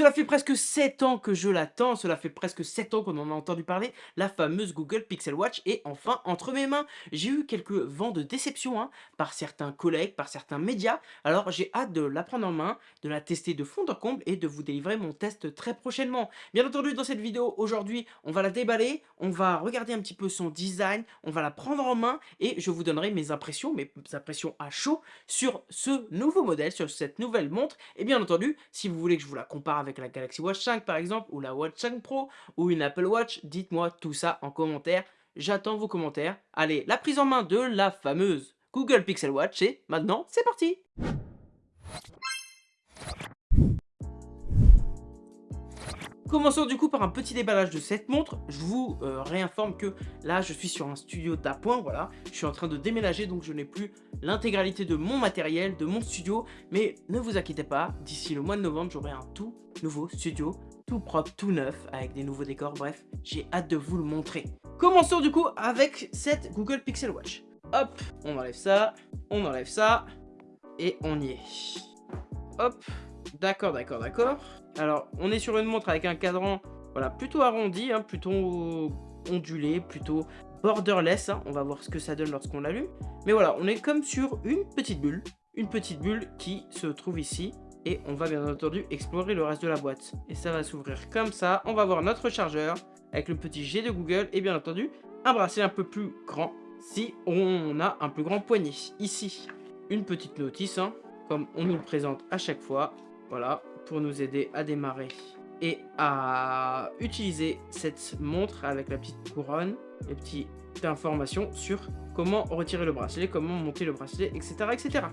Cela fait presque 7 ans que je l'attends, cela fait presque 7 ans qu'on en a entendu parler, la fameuse Google Pixel Watch est enfin entre mes mains. J'ai eu quelques vents de déception hein, par certains collègues, par certains médias, alors j'ai hâte de la prendre en main, de la tester de fond en comble et de vous délivrer mon test très prochainement. Bien entendu, dans cette vidéo, aujourd'hui, on va la déballer, on va regarder un petit peu son design, on va la prendre en main et je vous donnerai mes impressions, mes impressions à chaud sur ce nouveau modèle, sur cette nouvelle montre. Et bien entendu, si vous voulez que je vous la compare avec la Galaxy Watch 5 par exemple, ou la Watch 5 Pro, ou une Apple Watch, dites-moi tout ça en commentaire. J'attends vos commentaires. Allez, la prise en main de la fameuse Google Pixel Watch, et maintenant, c'est parti Commençons du coup par un petit déballage de cette montre. Je vous euh, réinforme que là, je suis sur un studio d'appoint, voilà. Je suis en train de déménager, donc je n'ai plus l'intégralité de mon matériel, de mon studio. Mais ne vous inquiétez pas, d'ici le mois de novembre, j'aurai un tout nouveau studio, tout propre, tout neuf, avec des nouveaux décors. Bref, j'ai hâte de vous le montrer. Commençons du coup avec cette Google Pixel Watch. Hop, on enlève ça, on enlève ça, et on y est. Hop, d'accord, d'accord, d'accord. Alors, on est sur une montre avec un cadran voilà, plutôt arrondi, hein, plutôt ondulé, plutôt borderless. Hein. On va voir ce que ça donne lorsqu'on l'allume. Mais voilà, on est comme sur une petite bulle. Une petite bulle qui se trouve ici. Et on va bien entendu explorer le reste de la boîte. Et ça va s'ouvrir comme ça. On va voir notre chargeur avec le petit G de Google. Et bien entendu, un bracelet un peu plus grand si on a un plus grand poignet. Ici, une petite notice, hein, comme on nous le présente à chaque fois. Voilà, pour nous aider à démarrer et à utiliser cette montre avec la petite couronne, les petites informations sur comment retirer le bracelet, comment monter le bracelet, etc. etc.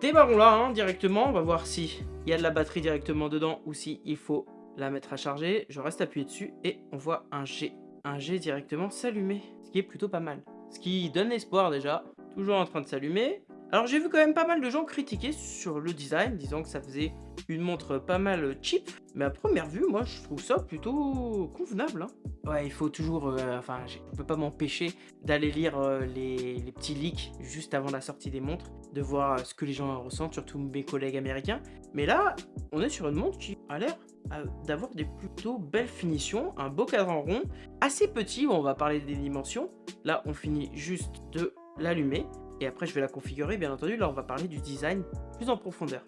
Démarrons là hein, directement, on va voir si il y a de la batterie directement dedans ou si il faut la mettre à charger. Je reste appuyé dessus et on voit un G, un G directement s'allumer, ce qui est plutôt pas mal. Ce qui donne espoir déjà, toujours en train de s'allumer. Alors j'ai vu quand même pas mal de gens critiquer sur le design, disant que ça faisait une montre pas mal cheap. Mais à première vue, moi je trouve ça plutôt convenable. Hein. Ouais, il faut toujours... Euh, enfin, je peux pas m'empêcher d'aller lire euh, les, les, petits leaks juste avant la sortie des montres, de voir ce que les gens ressentent, surtout mes collègues américains. Mais là, on est sur une montre qui a l'air euh, d'avoir des plutôt belles finitions, un beau cadran rond, assez petit, on va parler des dimensions. Là, on finit juste de l'allumer et après je vais la configurer bien entendu, là on va parler du design plus en profondeur.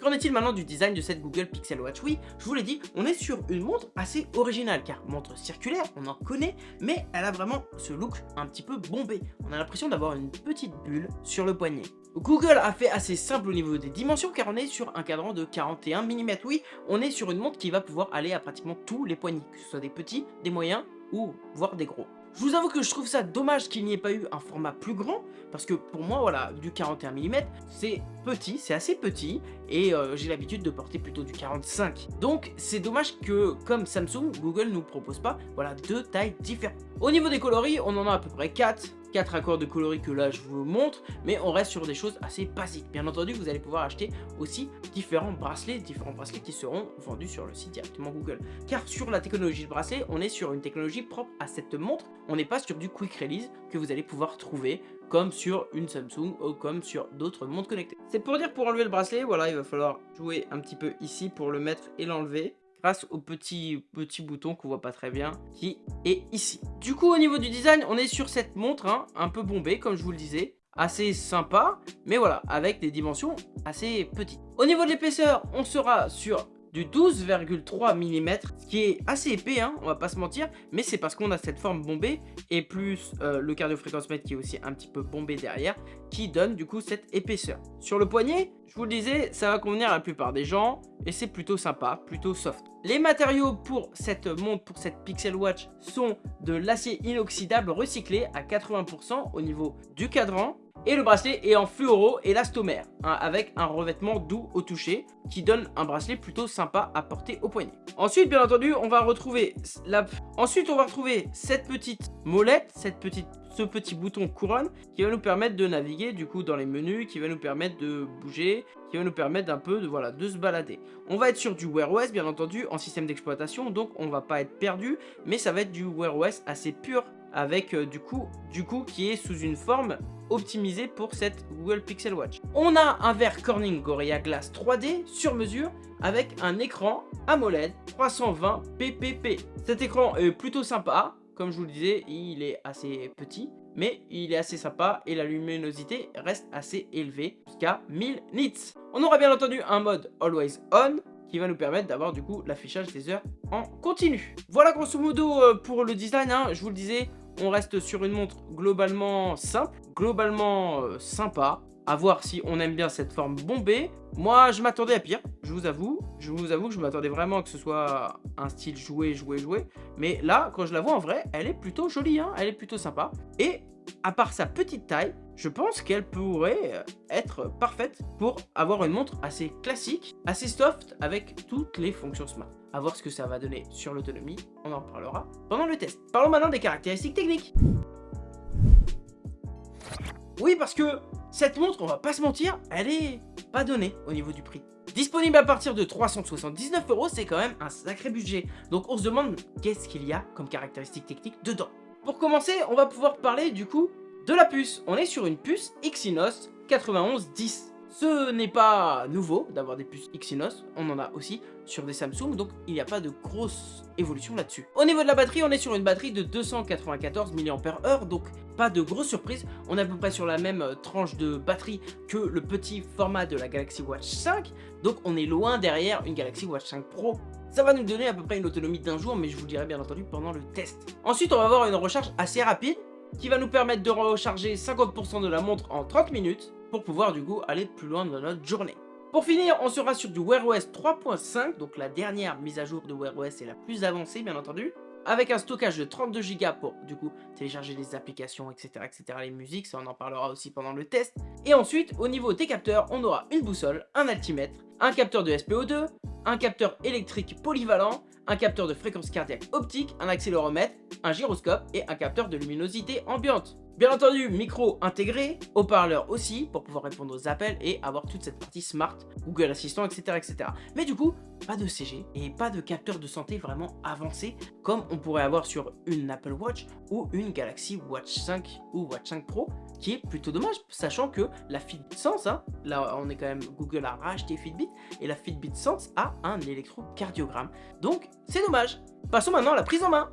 Qu'en est-il maintenant du design de cette Google Pixel Watch? Oui, je vous l'ai dit, on est sur une montre assez originale, car montre circulaire, on en connaît, mais elle a vraiment ce look un petit peu bombé. On a l'impression d'avoir une petite bulle sur le poignet. Google a fait assez simple au niveau des dimensions car on est sur un cadran de 41 mm. Oui, on est sur une montre qui va pouvoir aller à pratiquement tous les poignets, que ce soit des petits, des moyens ou voire des gros. Je vous avoue que je trouve ça dommage qu'il n'y ait pas eu un format plus grand, parce que pour moi, voilà, du 41 mm, c'est petit, c'est assez petit, et euh, j'ai l'habitude de porter plutôt du 45. Donc, c'est dommage que, comme Samsung, Google nous propose pas, voilà, deux tailles différentes. Au niveau des coloris, on en a à peu près 4, 4 accords de coloris que là je vous montre, mais on reste sur des choses assez basiques. Bien entendu, vous allez pouvoir acheter aussi différents bracelets, différents bracelets qui seront vendus sur le site directement Google. Car sur la technologie de bracelet, on est sur une technologie propre à cette montre, on n'est pas sur du quick release que vous allez pouvoir trouver comme sur une Samsung ou comme sur d'autres montres connectées. C'est pour dire pour enlever le bracelet, voilà, il va falloir jouer un petit peu ici pour le mettre et l'enlever grâce au petit, petit bouton qu'on voit pas très bien qui est ici. Du coup au niveau du design on est sur cette montre hein, un peu bombée comme je vous le disais assez sympa mais voilà avec des dimensions assez petites. Au niveau de l'épaisseur on sera sur du 12,3 mm, ce qui est assez épais, hein, on va pas se mentir, mais c'est parce qu'on a cette forme bombée, et plus euh, le cardio-fréquence-mètre qui est aussi un petit peu bombé derrière, qui donne du coup cette épaisseur. Sur le poignet, je vous le disais, ça va convenir à la plupart des gens, et c'est plutôt sympa, plutôt soft. Les matériaux pour cette montre, pour cette Pixel Watch, sont de l'acier inoxydable recyclé à 80% au niveau du cadran, et le bracelet est en fluoro élastomère, hein, avec un revêtement doux au toucher, qui donne un bracelet plutôt sympa à porter au poignet. Ensuite, bien entendu, on va retrouver la... Ensuite, on va retrouver cette petite molette, cette petite petit bouton couronne qui va nous permettre de naviguer du coup dans les menus, qui va nous permettre de bouger, qui va nous permettre d'un peu de, voilà, de se balader. On va être sur du Wear OS bien entendu en système d'exploitation donc on va pas être perdu mais ça va être du Wear OS assez pur avec euh, du coup du coup qui est sous une forme optimisée pour cette Google Pixel Watch. On a un verre Corning Gorilla Glass 3D sur mesure avec un écran AMOLED 320 ppp. Cet écran est plutôt sympa, comme je vous le disais, il est assez petit, mais il est assez sympa et la luminosité reste assez élevée, jusqu'à 1000 nits. On aura bien entendu un mode Always On, qui va nous permettre d'avoir du coup l'affichage des heures en continu. Voilà grosso modo euh, pour le design, hein. je vous le disais, on reste sur une montre globalement simple, globalement euh, sympa, à voir si on aime bien cette forme bombée. Moi, je m'attendais à pire, je vous avoue. Je vous avoue que je m'attendais vraiment que ce soit un style joué, joué, joué. Mais là, quand je la vois en vrai, elle est plutôt jolie, hein elle est plutôt sympa. Et à part sa petite taille, je pense qu'elle pourrait être parfaite pour avoir une montre assez classique, assez soft, avec toutes les fonctions smart. A voir ce que ça va donner sur l'autonomie, on en parlera pendant le test. Parlons maintenant des caractéristiques techniques. Oui, parce que cette montre, on va pas se mentir, elle est pas donnée au niveau du prix. Disponible à partir de 379 euros, c'est quand même un sacré budget. Donc on se demande qu'est-ce qu'il y a comme caractéristiques techniques dedans. Pour commencer, on va pouvoir parler du coup de la puce. On est sur une puce Exynos 9110. Ce n'est pas nouveau d'avoir des puces Exynos, on en a aussi sur des Samsung, donc il n'y a pas de grosse évolution là-dessus. Au niveau de la batterie, on est sur une batterie de 294 mAh, donc pas de grosse surprise. On est à peu près sur la même euh, tranche de batterie que le petit format de la Galaxy Watch 5, donc on est loin derrière une Galaxy Watch 5 Pro. Ça va nous donner à peu près une autonomie d'un jour, mais je vous le dirai bien entendu pendant le test. Ensuite, on va avoir une recharge assez rapide, qui va nous permettre de recharger 50% de la montre en 30 minutes, pour pouvoir du coup aller plus loin dans notre journée. Pour finir, on sera sur du Wear OS 3.5, donc la dernière mise à jour de Wear OS est la plus avancée bien entendu, avec un stockage de 32 Go pour du coup télécharger les applications, etc., etc., les musiques, ça on en parlera aussi pendant le test. Et ensuite, au niveau des capteurs, on aura une boussole, un altimètre, un capteur de SPO2, un capteur électrique polyvalent, un capteur de fréquence cardiaque optique, un accéléromètre, un gyroscope et un capteur de luminosité ambiante. Bien entendu, micro intégré, haut-parleur aussi, pour pouvoir répondre aux appels et avoir toute cette partie smart, Google Assistant, etc. etc. Mais du coup, pas de CG et pas de capteur de santé vraiment avancé, comme on pourrait avoir sur une Apple Watch ou une Galaxy Watch 5 ou Watch 5 Pro, qui est plutôt dommage, sachant que la Fitbit Sense, hein, là on est quand même, Google a racheté Fitbit, et la Fitbit Sense a un électrocardiogramme. Donc, c'est dommage. Passons maintenant à la prise en main.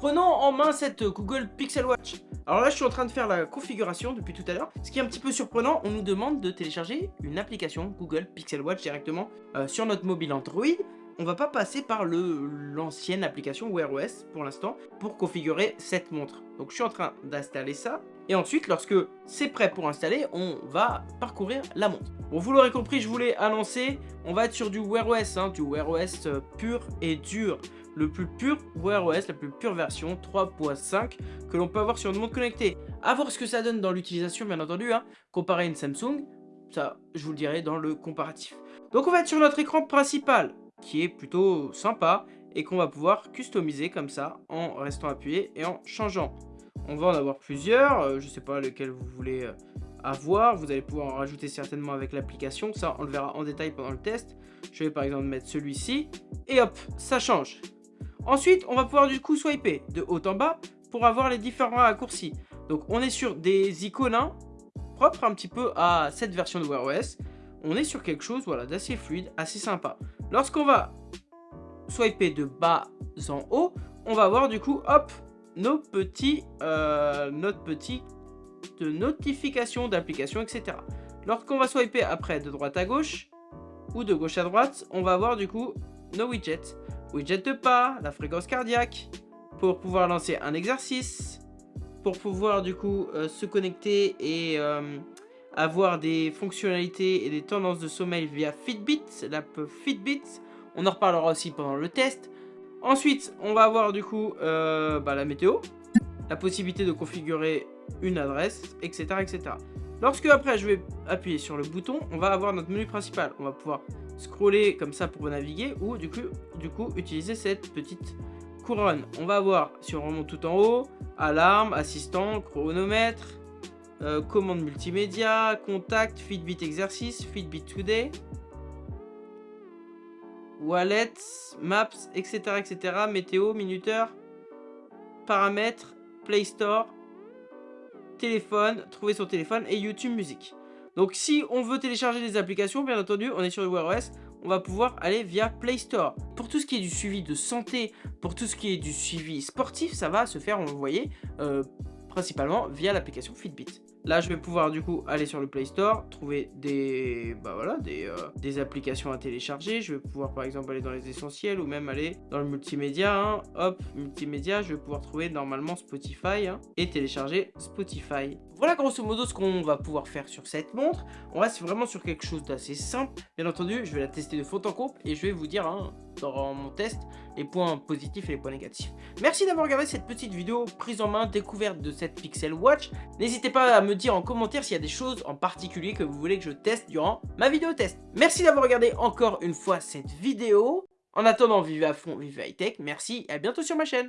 Prenons en main cette Google Pixel Watch. Alors là, je suis en train de faire la configuration depuis tout à l'heure. Ce qui est un petit peu surprenant, on nous demande de télécharger une application Google Pixel Watch directement euh, sur notre mobile Android. On va pas passer par l'ancienne application Wear OS pour l'instant pour configurer cette montre. Donc je suis en train d'installer ça. Et ensuite, lorsque c'est prêt pour installer, on va parcourir la montre. Bon, vous l'aurez compris, je voulais annoncer, on va être sur du Wear OS, hein, du Wear OS euh, pur et dur le plus pur Wear OS, la plus pure version 3.5 que l'on peut avoir sur une montre connectée. A voir ce que ça donne dans l'utilisation bien entendu, hein, comparé à une Samsung, ça je vous le dirai dans le comparatif. Donc on va être sur notre écran principal, qui est plutôt sympa, et qu'on va pouvoir customiser comme ça, en restant appuyé et en changeant. On va en avoir plusieurs, euh, je ne sais pas lequel vous voulez euh, avoir, vous allez pouvoir en rajouter certainement avec l'application, ça on le verra en détail pendant le test. Je vais par exemple mettre celui-ci, et hop, ça change. Ensuite, on va pouvoir du coup swiper de haut en bas pour avoir les différents raccourcis. Donc on est sur des icônes hein, propres un petit peu à cette version de Wear OS. On est sur quelque chose voilà, d'assez fluide, assez sympa. Lorsqu'on va swiper de bas en haut, on va voir du coup, hop, nos petits, euh, notre petit de notification d'application, etc. Lorsqu'on va swiper après de droite à gauche, ou de gauche à droite, on va avoir du coup nos widgets widget de pas, la fréquence cardiaque, pour pouvoir lancer un exercice, pour pouvoir du coup euh, se connecter et euh, avoir des fonctionnalités et des tendances de sommeil via Fitbit, l'app Fitbit. On en reparlera aussi pendant le test. Ensuite, on va avoir du coup euh, bah, la météo, la possibilité de configurer une adresse, etc., etc. Lorsque après je vais appuyer sur le bouton, on va avoir notre menu principal. On va pouvoir scroller comme ça pour naviguer ou du coup, utiliser cette petite couronne. On va voir si on remonte tout en haut, alarme, assistant, chronomètre, euh, commande multimédia, contact, Fitbit exercice, Fitbit today, wallet, maps, etc. etc. météo, minuteur, paramètres, Play Store, téléphone, trouver son téléphone et YouTube Music. Donc si on veut télécharger des applications, bien entendu, on est sur Wear OS, on va pouvoir aller via Play Store. Pour tout ce qui est du suivi de santé, pour tout ce qui est du suivi sportif, ça va se faire, on le voyait, euh, principalement via l'application Fitbit. Là, je vais pouvoir du coup aller sur le Play Store, trouver des, bah euh, des applications à télécharger. Je vais pouvoir par exemple aller dans les essentiels ou même aller dans le multimédia. Hein. Hop, multimédia, je vais pouvoir trouver normalement Spotify hein, et télécharger Spotify. Voilà grosso modo ce qu'on va pouvoir faire sur cette montre. On reste vraiment sur quelque chose d'assez simple. Bien entendu, je vais la tester de fond en comble et je vais vous dire hein, dans mon test les points positifs et les points négatifs. Merci d'avoir regardé cette petite vidéo prise en main, découverte de cette Pixel Watch. N'hésitez pas à me dire en commentaire s'il y a des choses en particulier que vous voulez que je teste durant ma vidéo test. Merci d'avoir regardé encore une fois cette vidéo. En attendant, vivez à fond, vivez high tech. Merci et à bientôt sur ma chaîne.